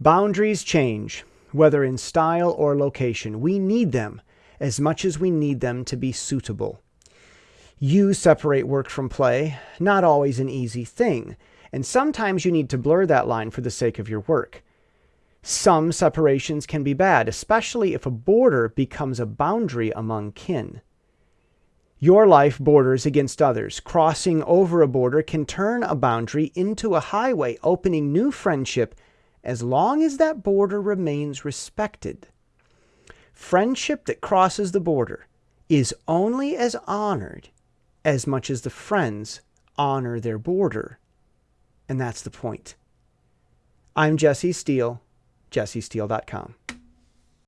Boundaries change, whether in style or location. We need them as much as we need them to be suitable. You separate work from play, not always an easy thing, and sometimes you need to blur that line for the sake of your work. Some separations can be bad, especially if a border becomes a boundary among kin. Your life borders against others. Crossing over a border can turn a boundary into a highway, opening new friendship as long as that border remains respected. Friendship that crosses the border is only as honored as much as the friends honor their border. And that's the point. I'm Jesse Steele, jessesteele.com.